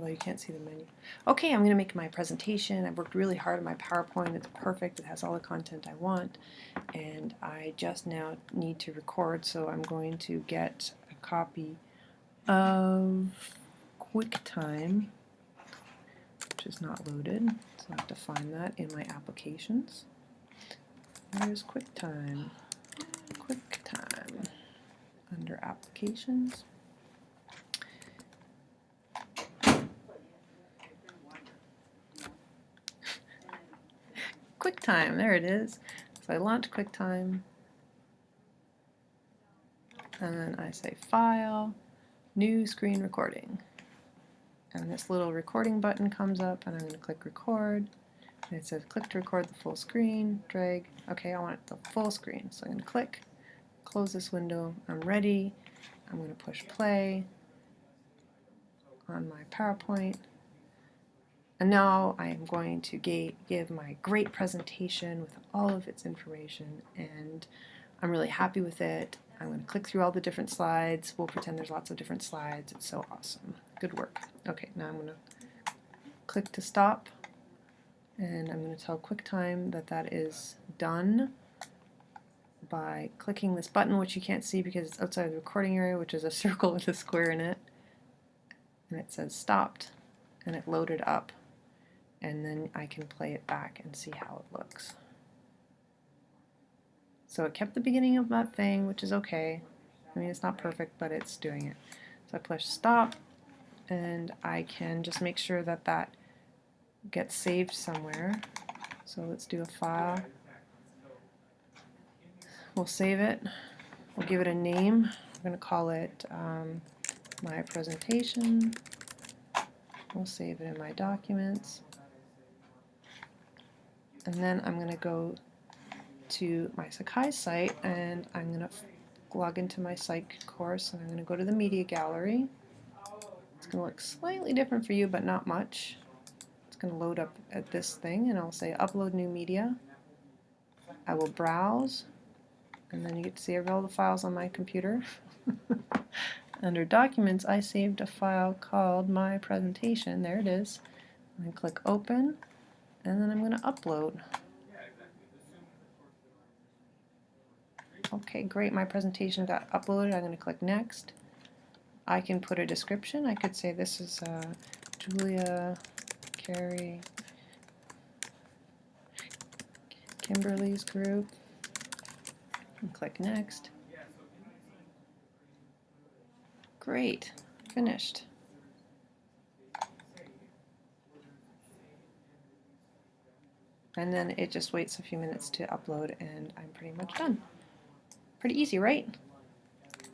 although you can't see the menu. Okay, I'm going to make my presentation. I've worked really hard on my PowerPoint. It's perfect. It has all the content I want. And I just now need to record, so I'm going to get a copy of QuickTime, which is not loaded. So I have to find that in my applications. There's QuickTime? QuickTime. Under Applications. QuickTime, there it is. So I launch QuickTime, and then I say File, New Screen Recording. And this little recording button comes up, and I'm going to click Record. And it says click to record the full screen, drag. Okay, I want the full screen, so I'm going to click, close this window. I'm ready. I'm going to push play on my PowerPoint. And now I am going to give my great presentation with all of its information and I'm really happy with it. I'm going to click through all the different slides. We'll pretend there's lots of different slides. It's so awesome. Good work. Okay, now I'm going to click to stop and I'm going to tell QuickTime that that is done by clicking this button which you can't see because it's outside the recording area which is a circle with a square in it and it says stopped and it loaded up and then I can play it back and see how it looks. So it kept the beginning of that thing, which is okay. I mean, it's not perfect, but it's doing it. So I push stop, and I can just make sure that that gets saved somewhere. So let's do a file. We'll save it. We'll give it a name. I'm going to call it um, my presentation. We'll save it in my documents and then I'm going to go to my Sakai site and I'm going to log into my psych course and I'm going to go to the media gallery. It's going to look slightly different for you but not much. It's going to load up at this thing and I'll say upload new media. I will browse and then you get to see all the files on my computer. Under documents I saved a file called my presentation. There it is. And click open and then I'm going to upload. Okay, great, my presentation got uploaded. I'm going to click next. I can put a description. I could say this is uh, Julia Carey Kimberly's group. And click next. Great, finished. And then it just waits a few minutes to upload and I'm pretty much done. Pretty easy, right?